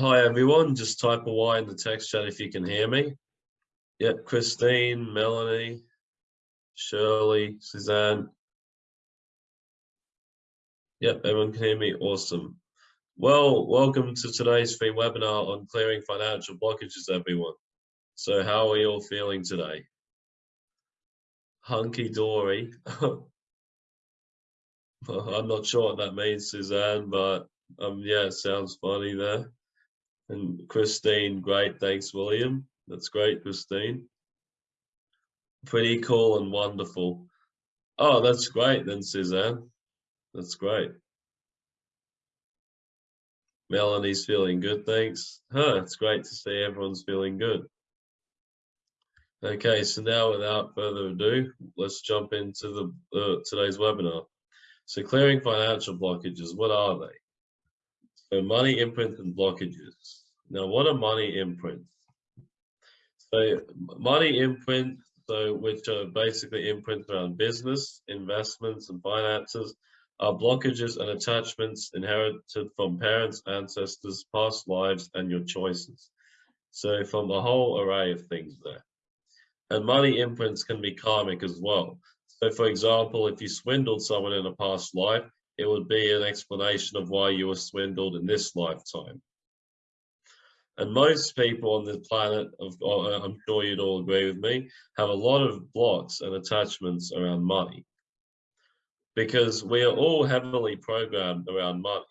Hi everyone, just type a Y in the text chat if you can hear me. Yep, Christine, Melanie, Shirley, Suzanne. Yep, everyone can hear me, awesome. Well, welcome to today's free webinar on clearing financial blockages, everyone. So how are you all feeling today? Hunky-dory. I'm not sure what that means, Suzanne, but um, yeah, it sounds funny there. And Christine, great. Thanks, William. That's great, Christine. Pretty cool and wonderful. Oh, that's great then, Suzanne. That's great. Melanie's feeling good, thanks. Huh, it's great to see everyone's feeling good. Okay, so now without further ado, let's jump into the uh, today's webinar. So clearing financial blockages, what are they? So money imprints and blockages. Now, what are money imprints? So money imprints, so which are basically imprints around business, investments, and finances, are blockages and attachments inherited from parents, ancestors, past lives, and your choices. So from a whole array of things there. And money imprints can be karmic as well. So for example, if you swindled someone in a past life, it would be an explanation of why you were swindled in this lifetime. And most people on the planet, uh, I'm sure you'd all agree with me, have a lot of blocks and attachments around money. Because we are all heavily programmed around money.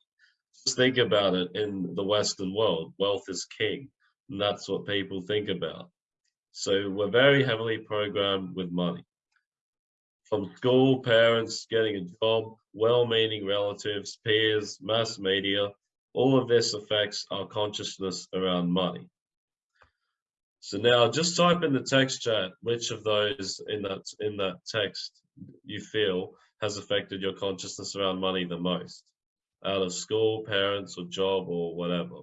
Just think about it in the Western world, wealth is king. And that's what people think about. So we're very heavily programmed with money from school, parents, getting a job, well-meaning relatives, peers, mass media, all of this affects our consciousness around money. So now just type in the text chat which of those in that in that text you feel has affected your consciousness around money the most out of school, parents or job or whatever.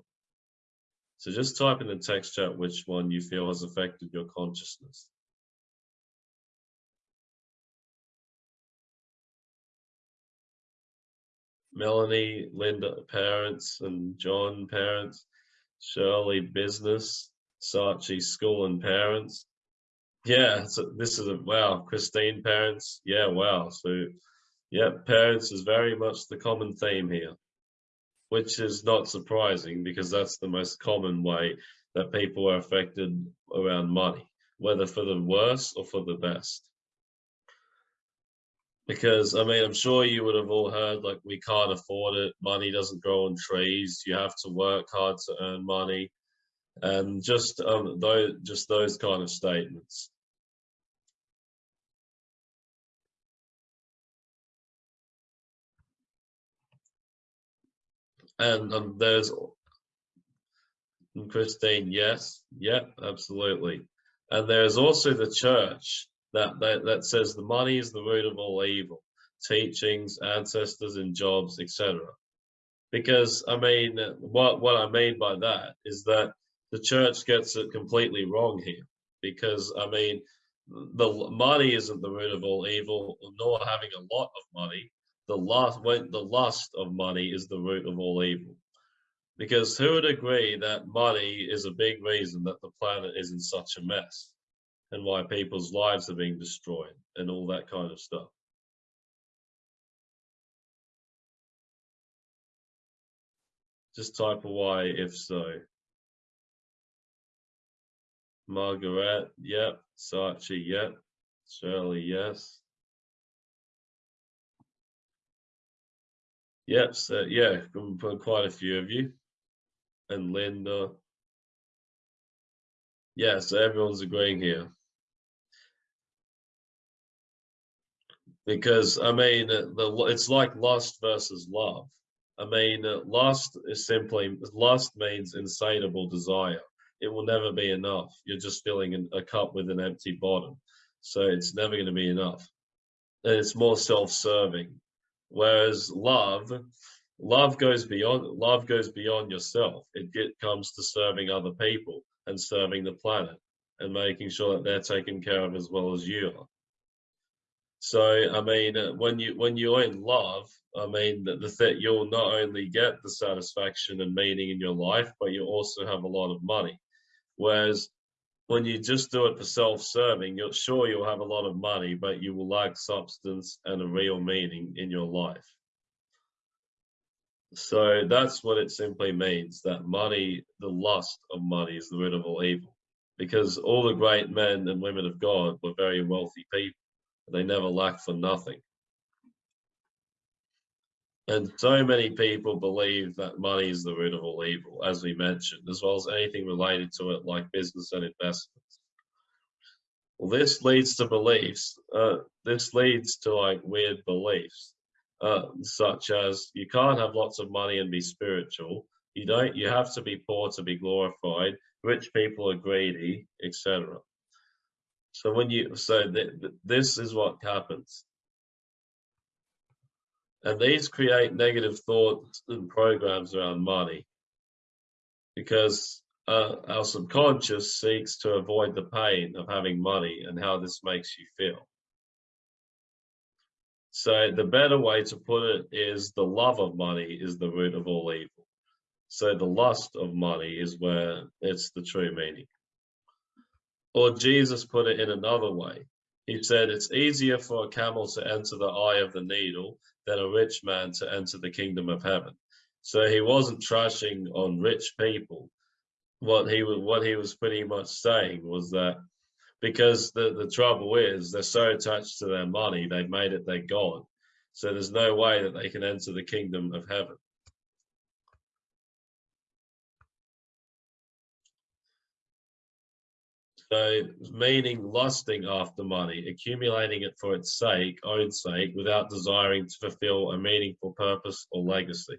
So just type in the text chat which one you feel has affected your consciousness. Melanie, Linda, parents, and John, parents, Shirley, business, Sachi, school and parents. Yeah, so this is a wow, Christine, parents. Yeah, wow. So, yeah, parents is very much the common theme here, which is not surprising because that's the most common way that people are affected around money, whether for the worse or for the best because I mean, I'm sure you would have all heard like we can't afford it. Money doesn't grow on trees. You have to work hard to earn money, and just um, those just those kind of statements. And um, there's Christine, yes, yep, absolutely. And there's also the church that, that, that says the money is the root of all evil, teachings, ancestors and jobs, etc. Because I mean, what, what I mean by that is that the church gets it completely wrong here. Because I mean, the money isn't the root of all evil, nor having a lot of money. The lust, the lust of money is the root of all evil. Because who would agree that money is a big reason that the planet is in such a mess? And why people's lives are being destroyed and all that kind of stuff. Just type a Y if so. Margaret, yep. Sachi, yep. Shirley, yes. Yep, so yeah, quite a few of you. And Linda. Yeah, so everyone's agreeing here. Because I mean, the it's like lust versus love. I mean, lust is simply lust means insatiable desire. It will never be enough. You're just filling a cup with an empty bottom, so it's never going to be enough. And it's more self-serving. Whereas love, love goes beyond love goes beyond yourself. It comes to serving other people and serving the planet and making sure that they're taken care of as well as you are. So I mean, uh, when you when you're in love, I mean that the you'll not only get the satisfaction and meaning in your life, but you also have a lot of money. Whereas when you just do it for self-serving, you're sure you'll have a lot of money, but you will lack substance and a real meaning in your life. So that's what it simply means that money, the lust of money, is the root of all evil. Because all the great men and women of God were very wealthy people. They never lack for nothing. And so many people believe that money is the root of all evil, as we mentioned, as well as anything related to it, like business and investments. Well, this leads to beliefs. Uh, this leads to like weird beliefs, uh, such as you can't have lots of money and be spiritual. You don't. You have to be poor to be glorified. Rich people are greedy, etc. So when you so th this is what happens. And these create negative thoughts and programs around money because uh, our subconscious seeks to avoid the pain of having money and how this makes you feel. So the better way to put it is the love of money is the root of all evil. So the lust of money is where it's the true meaning. Or Jesus put it in another way. He said, it's easier for a camel to enter the eye of the needle than a rich man to enter the kingdom of heaven. So he wasn't trashing on rich people. What he was, what he was pretty much saying was that because the, the trouble is they're so attached to their money, they've made it their God. So there's no way that they can enter the kingdom of heaven. So meaning lusting after money, accumulating it for its sake, own sake, without desiring to fulfill a meaningful purpose or legacy.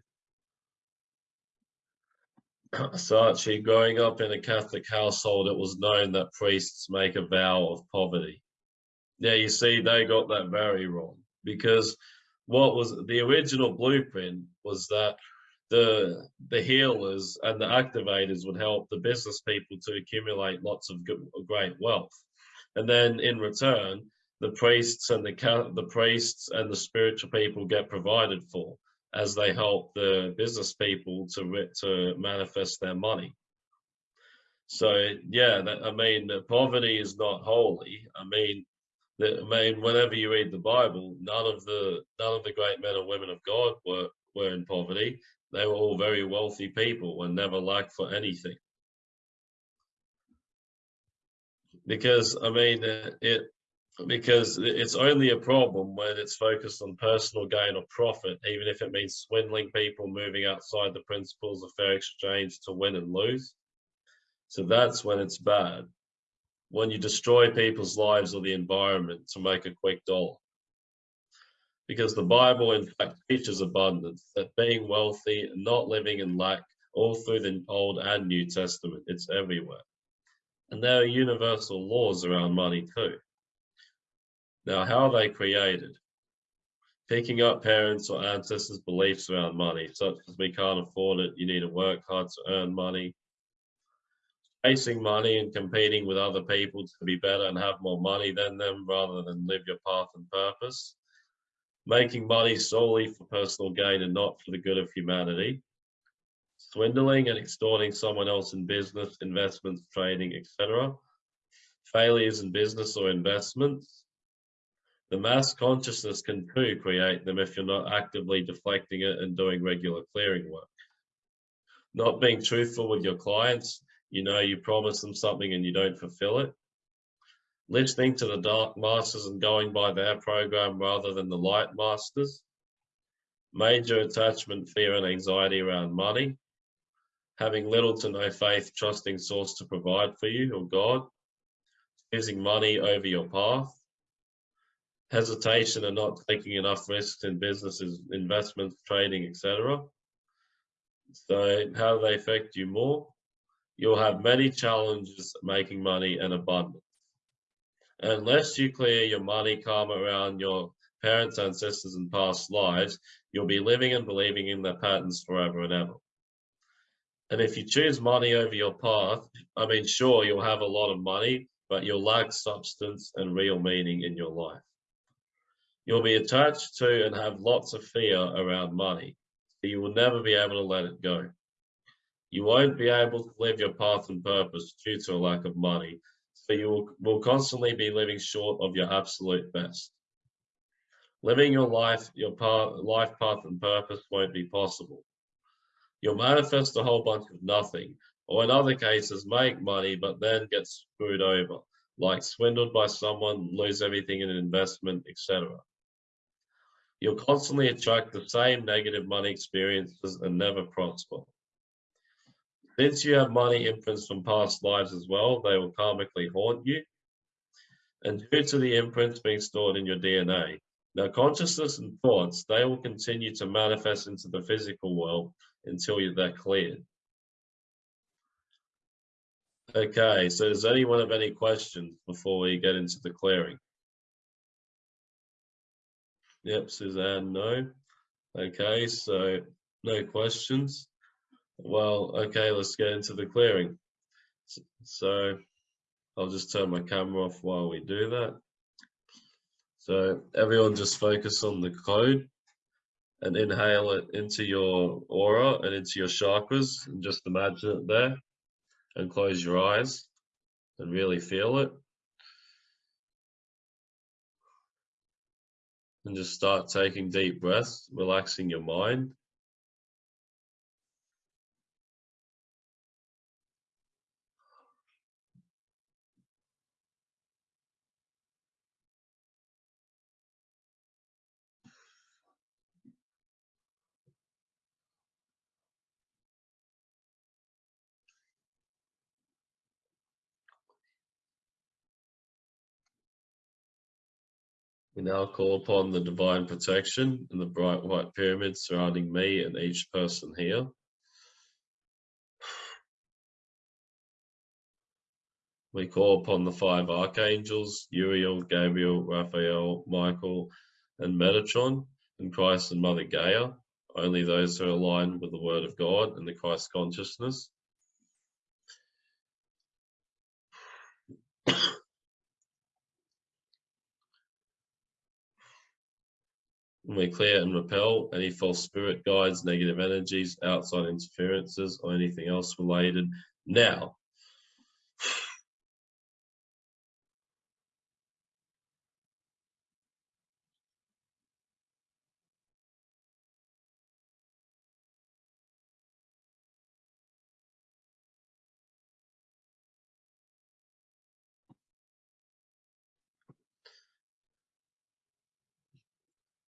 So actually growing up in a Catholic household, it was known that priests make a vow of poverty. Yeah, you see, they got that very wrong because what was the original blueprint was that the the healers and the activators would help the business people to accumulate lots of good, great wealth. And then in return the priests and the the priests and the spiritual people get provided for as they help the business people to to manifest their money. So yeah that, i mean poverty is not holy. I mean that, i mean whenever you read the bible none of the none of the great men and women of god were were in poverty they were all very wealthy people and never lacked for anything. Because, I mean, uh, it because it's only a problem when it's focused on personal gain or profit, even if it means swindling people, moving outside the principles of fair exchange to win and lose. So that's when it's bad. When you destroy people's lives or the environment to make a quick dollar because the Bible, in fact, teaches abundance, that being wealthy and not living in lack, all through the Old and New Testament, it's everywhere. And there are universal laws around money too. Now, how are they created? Picking up parents or ancestors' beliefs around money, such as we can't afford it, you need to work hard to earn money. Chasing money and competing with other people to be better and have more money than them rather than live your path and purpose making money solely for personal gain and not for the good of humanity, swindling and extorting someone else in business, investments, trading, etc., failures in business or investments. The mass consciousness can too create them if you're not actively deflecting it and doing regular clearing work. Not being truthful with your clients, you know you promise them something and you don't fulfill it listening to the dark masters and going by their program rather than the light masters, major attachment, fear, and anxiety around money, having little to no faith, trusting source to provide for you or God, choosing money over your path, hesitation and not taking enough risks in businesses, investments, trading, etc. So how do they affect you more? You'll have many challenges making money and abundance unless you clear your money karma around your parents, ancestors, and past lives, you'll be living and believing in their patterns forever and ever. And if you choose money over your path, I mean, sure, you'll have a lot of money, but you'll lack substance and real meaning in your life. You'll be attached to and have lots of fear around money. So you will never be able to let it go. You won't be able to live your path and purpose due to a lack of money. So you will, will constantly be living short of your absolute best. Living your life, your path, life path and purpose won't be possible. You'll manifest a whole bunch of nothing, or in other cases, make money, but then get screwed over, like swindled by someone, lose everything in an investment, etc. You'll constantly attract the same negative money experiences and never prosper. Since you have money imprints from past lives as well, they will karmically haunt you. And due to the imprints being stored in your DNA, now consciousness and thoughts, they will continue to manifest into the physical world until they're cleared. Okay, so does anyone have any questions before we get into the clearing? Yep, Suzanne, no. Okay, so no questions. Well, okay, let's get into the clearing. So I'll just turn my camera off while we do that. So everyone just focus on the code and inhale it into your aura and into your chakras and just imagine it there and close your eyes and really feel it. And just start taking deep breaths, relaxing your mind. We now call upon the divine protection and the bright white pyramid surrounding me and each person here. We call upon the five archangels, Uriel, Gabriel, Raphael, Michael, and Metatron, and Christ and Mother Gaia, only those who are aligned with the Word of God and the Christ consciousness. And we clear and repel any false spirit guides, negative energies, outside interferences, or anything else related now.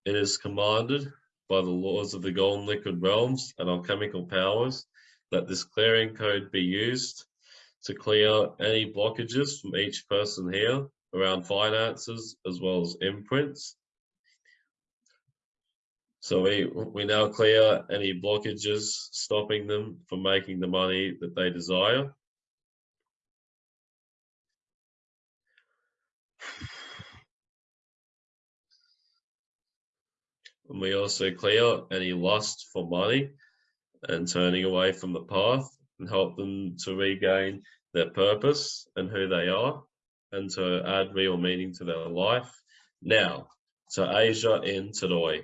It is commanded by the laws of the golden liquid realms and alchemical powers that this clearing code be used to clear any blockages from each person here around finances as well as imprints. So we, we now clear any blockages stopping them from making the money that they desire. And we also clear any lust for money and turning away from the path and help them to regain their purpose and who they are and to add real meaning to their life. Now, to Asia in Tadoi.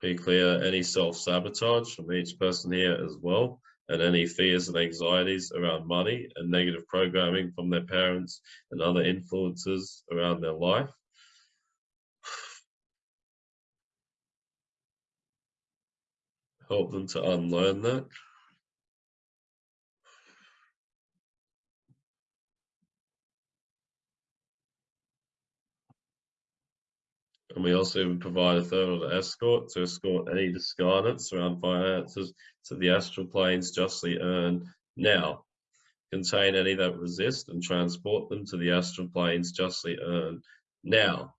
Be clear any self-sabotage from each person here as well and any fears and anxieties around money and negative programming from their parents and other influences around their life. Help them to unlearn that. And we also provide a third order escort to escort any discarnates around finances to the astral planes justly earned now. Contain any that resist and transport them to the astral planes justly earned now.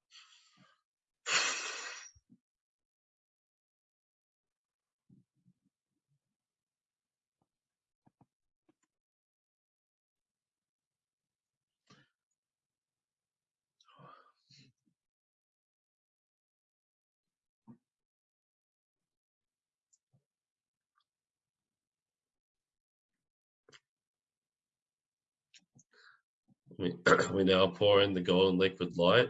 We, now pour in the golden liquid light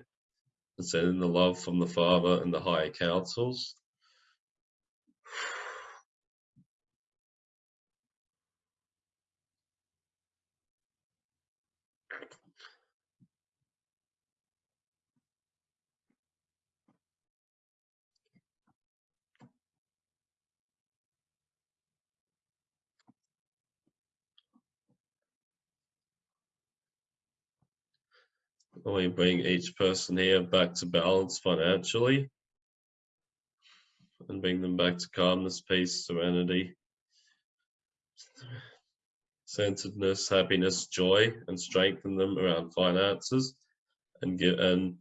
and send in the love from the Father and the higher councils. We bring each person here back to balance financially and bring them back to calmness, peace, serenity, centeredness, happiness, joy, and strengthen them around finances and get and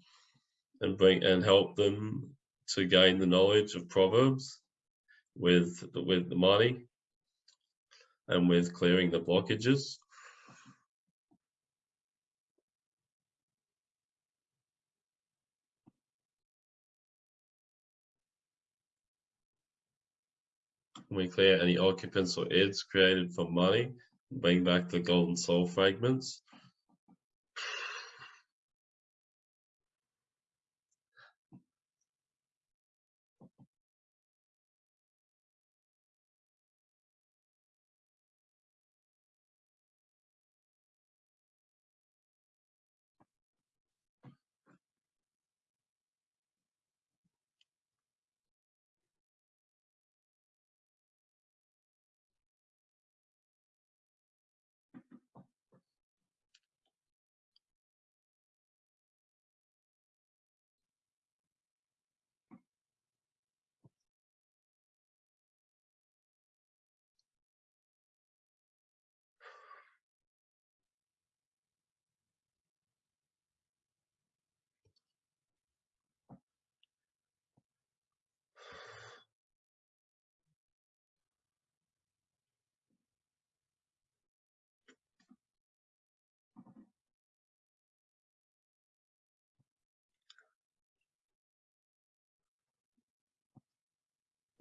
and bring and help them to gain the knowledge of proverbs with with the money and with clearing the blockages we clear any occupants or ids created for money, bring back the golden soul fragments.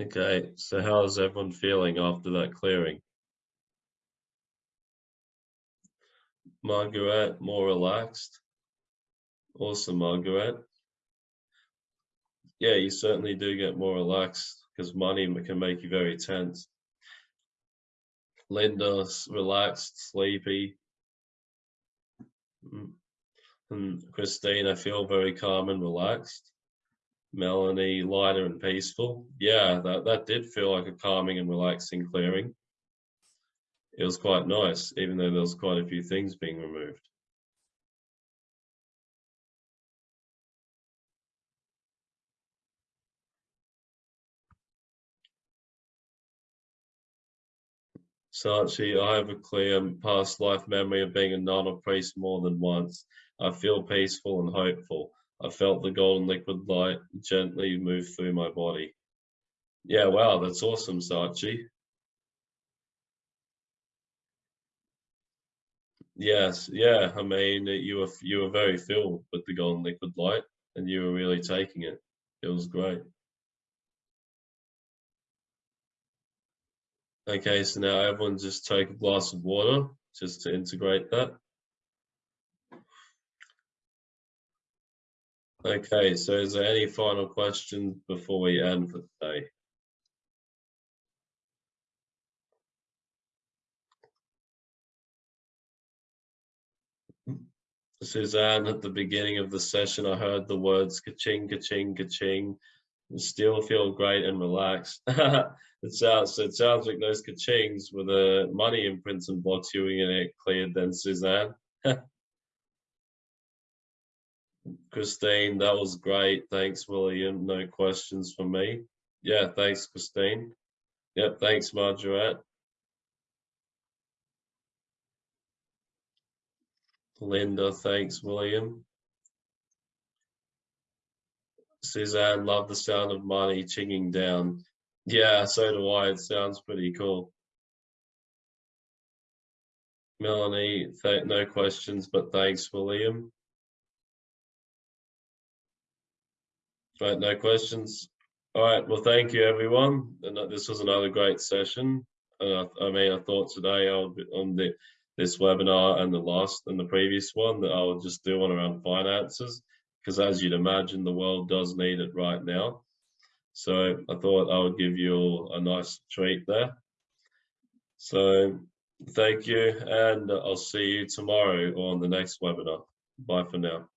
Okay, so how's everyone feeling after that clearing? Margaret, more relaxed. Awesome, Margaret. Yeah, you certainly do get more relaxed because money can make you very tense. Linda, relaxed, sleepy. Mm. And Christine, I feel very calm and relaxed. Melanie, lighter and peaceful. Yeah, that, that did feel like a calming and relaxing clearing. It was quite nice, even though there was quite a few things being removed. Sachi, I have a clear past life memory of being a nun or priest more than once. I feel peaceful and hopeful. I felt the golden liquid light gently move through my body. Yeah, wow, that's awesome, Sachi. Yes, yeah, I mean, uh, you were you were very filled with the golden liquid light, and you were really taking it. It was great. Okay, so now everyone just take a glass of water just to integrate that. Okay, so is there any final questions before we end for today? Suzanne, at the beginning of the session, I heard the words ka-ching, ka-ching, ka-ching, still feel great and relaxed. it sounds it sounds like those ka-chings were the money imprints and blocks you were gonna get cleared then, Suzanne. Christine, that was great. Thanks, William. No questions for me. Yeah, thanks, Christine. Yep, thanks, Margaret. Linda, thanks, William. Suzanne, love the sound of money chinging down. Yeah, so do I. It sounds pretty cool. Melanie, no questions, but thanks, William. Right, no questions. All right, well, thank you, everyone. And this was another great session. Uh, I mean, I thought today I'll on the this webinar and the last and the previous one that I'll just do one around finances because as you'd imagine the world does need it right now. So I thought I would give you a nice treat there. So thank you and I'll see you tomorrow on the next webinar. Bye for now.